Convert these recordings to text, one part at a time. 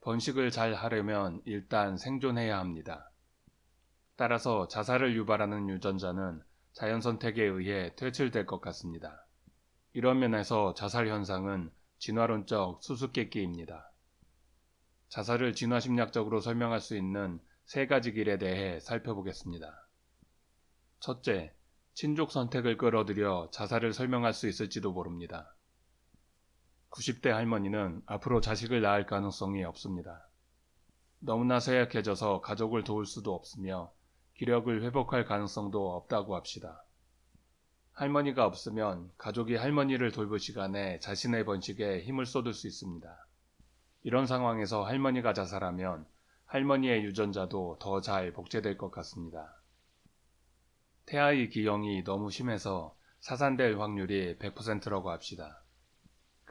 번식을 잘 하려면 일단 생존해야 합니다. 따라서 자살을 유발하는 유전자는 자연 선택에 의해 퇴출될 것 같습니다. 이런 면에서 자살 현상은 진화론적 수수께끼입니다. 자살을 진화심리학적으로 설명할 수 있는 세 가지 길에 대해 살펴보겠습니다. 첫째, 친족 선택을 끌어들여 자살을 설명할 수 있을지도 모릅니다. 90대 할머니는 앞으로 자식을 낳을 가능성이 없습니다. 너무나 쇠약해져서 가족을 도울 수도 없으며 기력을 회복할 가능성도 없다고 합시다. 할머니가 없으면 가족이 할머니를 돌볼 시간에 자신의 번식에 힘을 쏟을 수 있습니다. 이런 상황에서 할머니가 자살하면 할머니의 유전자도 더 잘 복제될 것 같습니다. 태아의 기형이 너무 심해서 사산될 확률이 100%라고 합시다.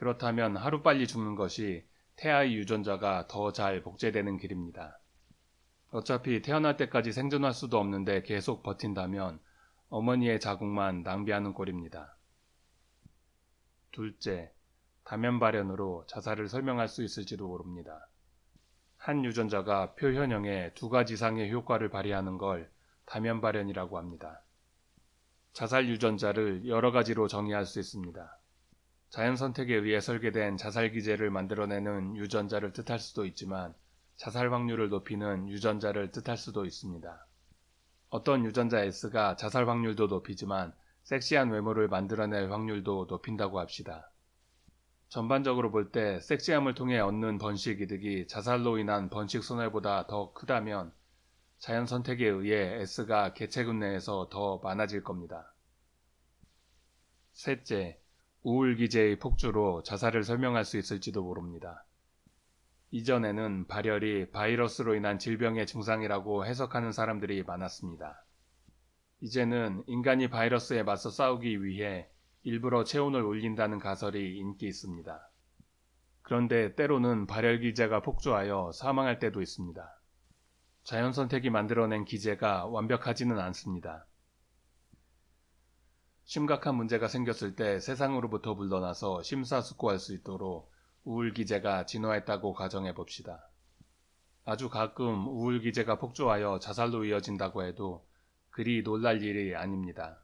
그렇다면 하루빨리 죽는 것이 태아의 유전자가 더 잘 복제되는 길입니다. 어차피 태어날 때까지 생존할 수도 없는데 계속 버틴다면 어머니의 자궁만 낭비하는 꼴입니다. 둘째, 다면 발현으로 자살을 설명할 수 있을지도 모릅니다. 한 유전자가 표현형에 두 가지 이상의 효과를 발휘하는 걸 다면 발현이라고 합니다. 자살 유전자를 여러 가지로 정의할 수 있습니다. 자연 선택에 의해 설계된 자살 기제를 만들어내는 유전자를 뜻할 수도 있지만 자살 확률을 높이는 유전자를 뜻할 수도 있습니다. 어떤 유전자 S가 자살 확률도 높이지만 섹시한 외모를 만들어낼 확률도 높인다고 합시다. 전반적으로 볼 때 섹시함을 통해 얻는 번식 이득이 자살로 인한 번식 손해보다 더 크다면 자연 선택에 의해 S가 개체군 내에서 더 많아질 겁니다. 셋째, 우울 기제의 폭주로 자살을 설명할 수 있을지도 모릅니다. 이전에는 발열이 바이러스로 인한 질병의 증상이라고 해석하는 사람들이 많았습니다. 이제는 인간이 바이러스에 맞서 싸우기 위해 일부러 체온을 올린다는 가설이 인기 있습니다. 그런데 때로는 발열 기제가 폭주하여 사망할 때도 있습니다. 자연 선택이 만들어낸 기제가 완벽하지는 않습니다. 심각한 문제가 생겼을 때 세상으로부터 물러나서 심사숙고할 수 있도록 우울 기제가 진화했다고 가정해 봅시다. 아주 가끔 우울 기제가 폭주하여 자살로 이어진다고 해도 그리 놀랄 일이 아닙니다.